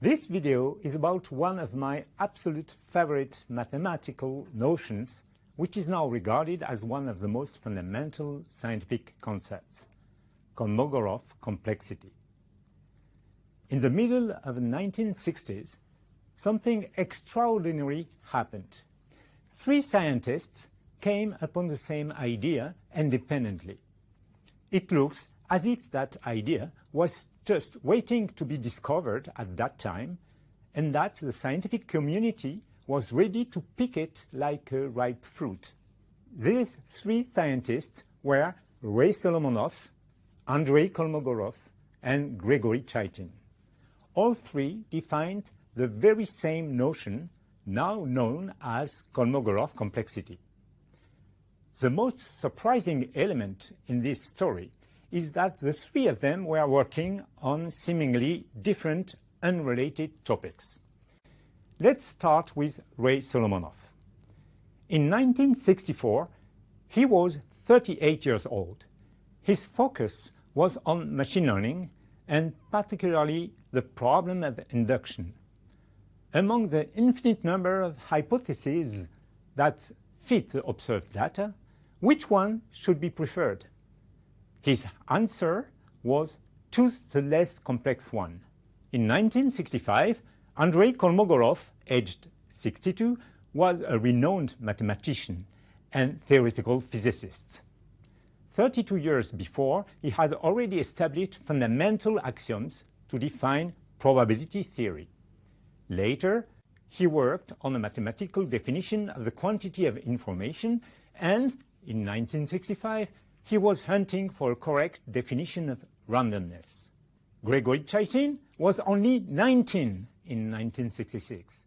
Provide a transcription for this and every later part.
This video is about one of my absolute favorite mathematical notions, which is now regarded as one of the most fundamental scientific concepts, Kolmogorov complexity. In the middle of the 1960s, something extraordinary happened. Three scientists came upon the same idea independently. It looks as if that idea was just waiting to be discovered at that time, and that the scientific community was ready to pick it like a ripe fruit. These three scientists were Ray Solomonoff, Andrei Kolmogorov, and Gregory Chaitin. All three defined the very same notion now known as Kolmogorov complexity. The most surprising element in this story is that the three of them were working on seemingly different, unrelated topics. Let's start with Ray Solomonoff. In 1964, he was 38 years old. His focus was on machine learning and particularly the problem of induction. Among the infinite number of hypotheses that fit the observed data, which one should be preferred? His answer was choose the less complex one. In 1965, Andrei Kolmogorov, aged 62, was a renowned mathematician and theoretical physicist. 32 years before, he had already established fundamental axioms to define probability theory. Later, he worked on a mathematical definition of the quantity of information and, in 1965, he was hunting for a correct definition of randomness. Gregory Chaitin was only 19 in 1966.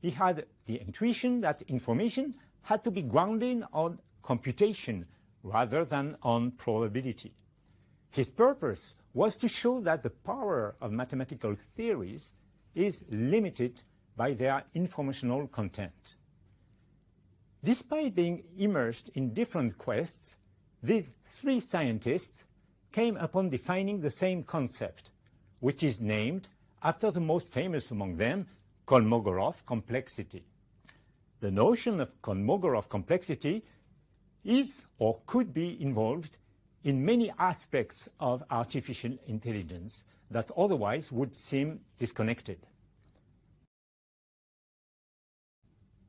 He had the intuition that information had to be grounded on computation rather than on probability. His purpose was to show that the power of mathematical theories is limited by their informational content. Despite being immersed in different quests, these three scientists came upon defining the same concept, which is named after the most famous among them, Kolmogorov complexity. The notion of Kolmogorov complexity is or could be involved in many aspects of artificial intelligence that otherwise would seem disconnected.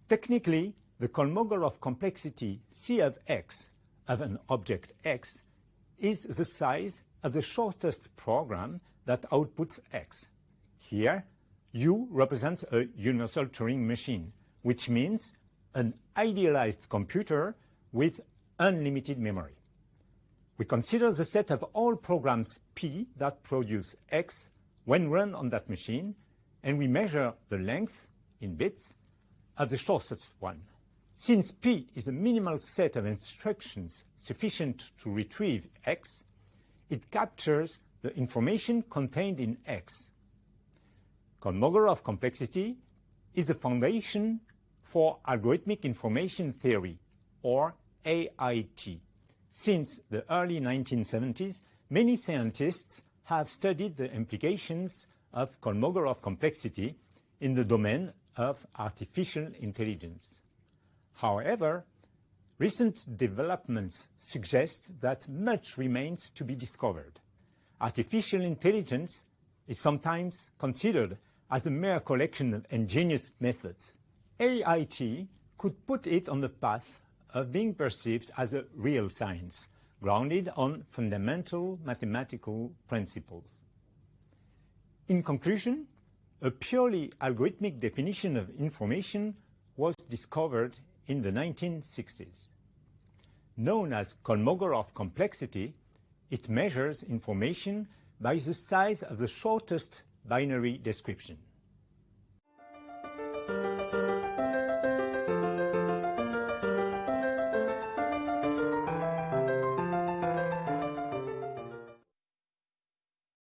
Technically, the Kolmogorov complexity C of x of an object x is the size of the shortest program that outputs x. Here, U represents a universal Turing machine, which means an idealized computer with unlimited memory. We consider the set of all programs P that produce X when run on that machine, and we measure the length in bits of the shortest one. Since P is a minimal set of instructions sufficient to retrieve X, it captures the information contained in X. Kolmogorov complexity is the foundation for algorithmic information theory, or AIT. Since the early 1970s, many scientists have studied the implications of Kolmogorov complexity in the domain of artificial intelligence. However, recent developments suggest that much remains to be discovered. Artificial intelligence is sometimes considered as a mere collection of ingenious methods. AIT could put it on the path of being perceived as a real science, grounded on fundamental mathematical principles. In conclusion, a purely algorithmic definition of information was discovered in the 1960s. Known as Kolmogorov complexity, it measures information by the size of the shortest binary description.